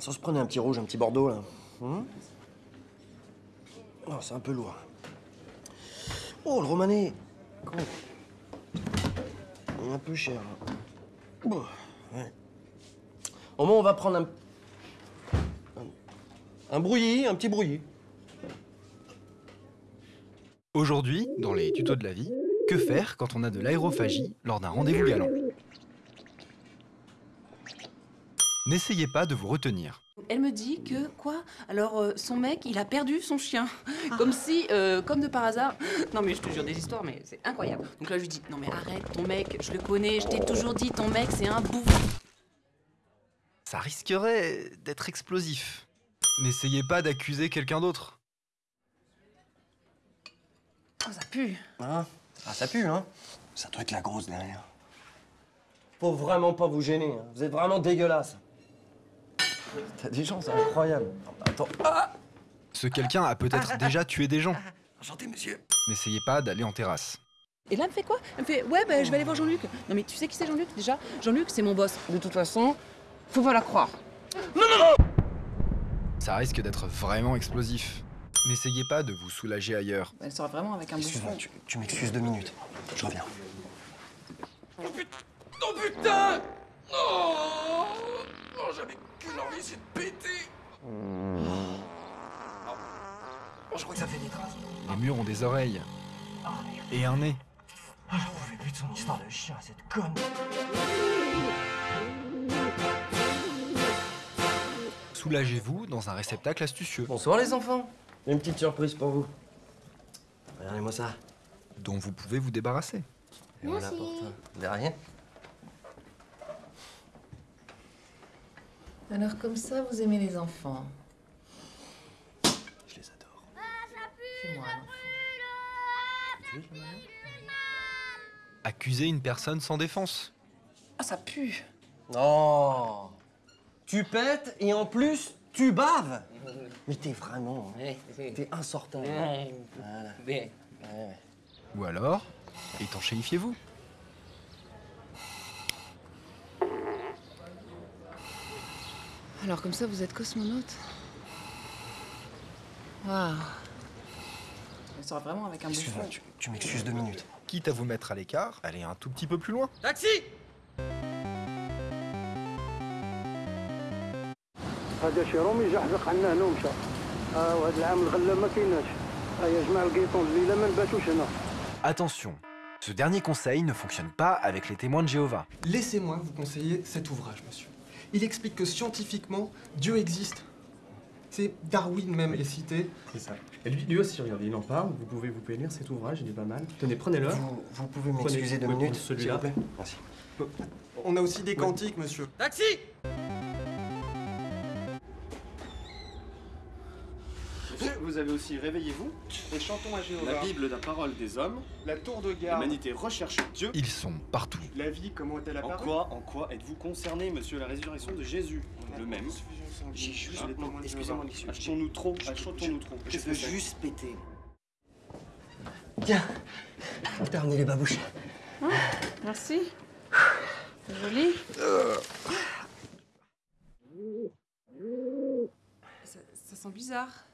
Ça se prenait un petit rouge, un petit bordeaux, là. Hum oh, c'est un peu lourd. Oh, le romané un peu cher, là. Ouais. Au moins, on va prendre un... Un, un brouillis, un petit brouillis. Aujourd'hui, dans les tutos de la vie, que faire quand on a de l'aérophagie lors d'un rendez-vous galant? N'essayez pas de vous retenir. Elle me dit que, quoi? Alors, euh, son mec, il a perdu son chien. Comme si, euh, comme de par hasard... Non mais je te jure des histoires, mais c'est incroyable. Donc là, je lui dis, non mais arrête, ton mec, je le connais, je t'ai toujours dit, ton mec, c'est un bouffon. Ça risquerait d'être explosif. N'essayez pas d'accuser quelqu'un d'autre. Oh, ça pue. Hein? Ah, ça pue, hein? Ça doit être la grosse derrière. Faut vraiment pas vous gêner, hein. vous êtes vraiment dégueulasse. T'as des gens, c'est incroyable. Attends. Ah Ce quelqu'un a peut-être déjà tué des gens. Enchanté, monsieur. N'essayez pas d'aller en terrasse. Et là, elle me fait quoi? Elle me fait, ouais, bah, je vais aller voir Jean-Luc. Non mais tu sais qui c'est Jean-Luc déjà? Jean-Luc, c'est mon boss. De toute façon, faut pas la croire. Ça risque d'être vraiment explosif. N'essayez pas de vous soulager ailleurs. Elle sera vraiment avec un Excuse-moi, bouffon. tu, tu m'excuses deux minutes. Je reviens. Oh putain Oh Non, j'avais qu'une envie, c'est de péter Oh, je crois que ça fait des traces. Les murs ont des oreilles. Et un nez. Ah, j'en pouvais plus de son histoire de chien, cette conne. Soulagez-vous dans un réceptacle astucieux, Bonsoir, les enfants. Une petite surprise pour vous. Regardez-moi ça. dont vous pouvez vous débarrasser. Et voilà pour toi. De rien. Alors comme ça, vous aimez les enfants Je les adore. Fais-moi un enfant. Accuser une personne sans défense. Ah, ça pue. Non Tu pètes et en plus, tu baves Mais t'es vraiment... T'es insortable. Voilà. Ouais, ouais. Ou alors, étanchéifiez-vous. Alors comme ça, vous êtes cosmonaute Waouh. Elle sera vraiment avec un bouffon. Excuse-moi, tu, tu m'excuses deux minutes. Quitte à vous mettre à l'écart, allez un tout petit peu plus loin. Taxi هذا شي رومي جحزق عنا هنا ومشى اه وهذا العام الغله ما كايناش ها يا جماعه القيطون الليله ما نباتوش هنا Attention, ce dernier conseil ne fonctionne pas avec les témoins de Jéhovah. Laissez-moi vous conseiller cet ouvrage, monsieur. Il explique que scientifiquement, Dieu existe. C'est Darwin même est cité. C'est ça. Et lui, lui aussi, regardez, il en parle. Vous pouvez, vous pouvez lire cet ouvrage, il est pas mal. Tenez, prenez-le. Vous, vous pouvez m'excuser deux minutes, s'il celui-là. vous plaît Merci. On a aussi des cantiques, monsieur. Taxi vous avez aussi Réveillez-vous et chantons à Jéhovah. La Bible, la parole des hommes, La tour de garde. l'humanité recherche Dieu. Ils sont partout. La vie, comment est-elle En apparue quoi, en quoi êtes-vous concerné, monsieur, la résurrection de Jésus Le même. J'ai juste... Non, excusez-moi, monsieur. Achetons-nous trop, achetons-nous trop. Je veux juste péter. Tiens, t'as ramené les babouches. Merci. C'est joli. Ça, ça sent bizarre.